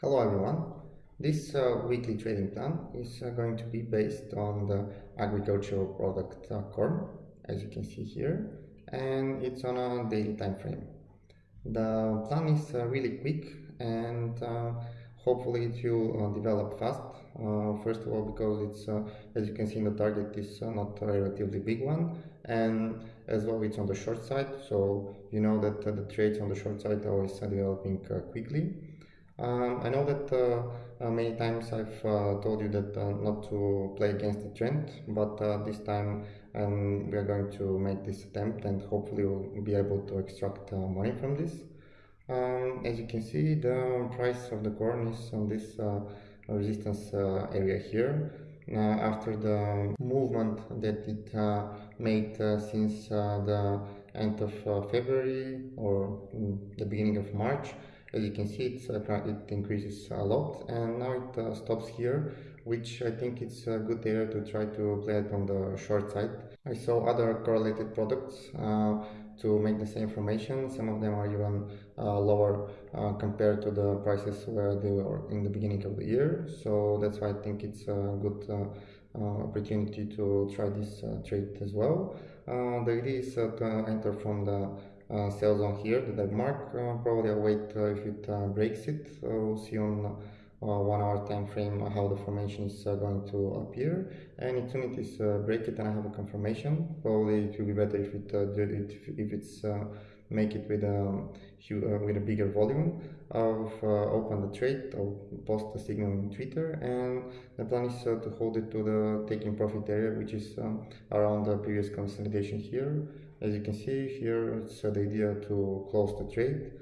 Hello everyone. This uh, weekly trading plan is uh, going to be based on the agricultural product uh, corn, as you can see here, and it's on a daily time frame. The plan is uh, really quick and uh, hopefully it will uh, develop fast. first of all, because it's, as you can see the target, is not a relatively big one, and as well it's on the short side, so you know that the trades on the short side are always developing quickly. Um, I know that uh, uh, many times I've uh, told you that uh, not to play against the trend, but uh, this time um, we are going to make this attempt and hopefully we'll be able to extract uh, money from this. Um, as you can see, the price of the corn is on this resistance area here. after the movement that it made since the end of February or mm, the beginning of March, as you can see it's, uh, it increases a lot and now it uh, stops here which I think it's a good area to try to play it on the short side. I saw other correlated products uh, to make the same formation. Some of them are even uh, lower uh, compared to the prices where they were in the beginning of the year. So that's why I think it's a good uh, opportunity to try this trade as well. the idea is to enter from the uh, sell zone here that I've marked. Uh, probably I'll wait uh, if it uh, breaks it. we'll see on one hour time frame how the formation is going to appear. And as soon as it is break it and I have a confirmation, probably it will be better if it, if, if it's make it with a uh, with a bigger volume of uh, open the trade or post the signal in Twitter and the plan is uh, to hold it to the taking profit area which is um, around the previous consolidation here as you can see here, it's uh, the idea to close the trade.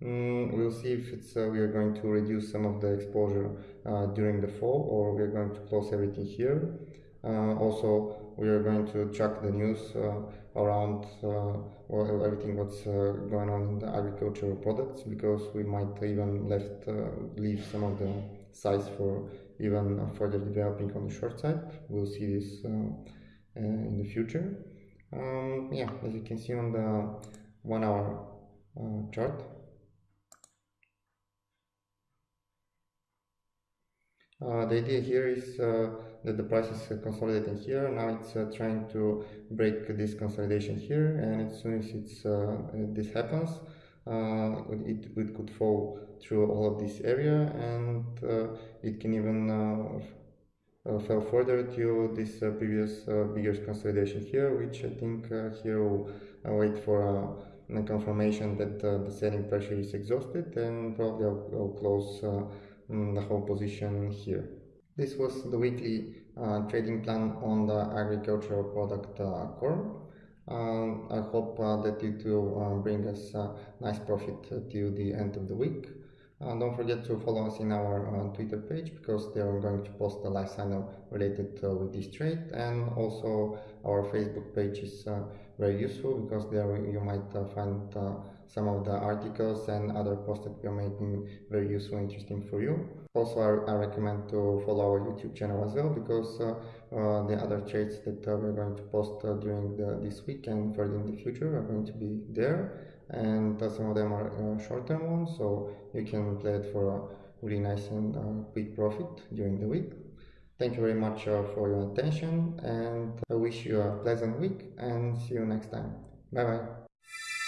Mm, we'll see if it's uh, we are going to reduce some of the exposure uh, during the fall or we are going to close everything here. Uh, also, we are going to track the news uh, around uh, well, everything what's going on in the agricultural products because we might even left leave some of the size for even further developing on the short side. We'll see this in the future um, yeah as you can see on the one hour uh, chart. Uh, the idea here is uh, that the price is consolidating here. Now it's uh, trying to break this consolidation here and as soon as it's uh, this happens uh, it, it could fall through all of this area and it can even uh, fell further to this uh, previous uh, bigger consolidation here, which I think here will wait for a confirmation that the selling pressure is exhausted and probably I'll, I'll close mm, the whole position here. This was the weekly uh, trading plan on the agricultural product uh, corn. Uh, I hope that it will bring us a nice profit till the end of the week. Uh, don't forget to follow us in our uh, Twitter page because they are going to post a live signal related uh, with this trade. And also our Facebook page is uh, very useful because there you might uh, find some of the articles and other posts that we are making very useful and interesting for you. Also, I, I, recommend to follow our YouTube channel as well because the other trades that we're going to post during the, this week and further in the future are going to be there. And some of them are uh, short-term ones so you can play it for a really nice and uh, quick profit during the week. Thank you very much uh, for your attention and i wish you a pleasant week and see you next time. Bye bye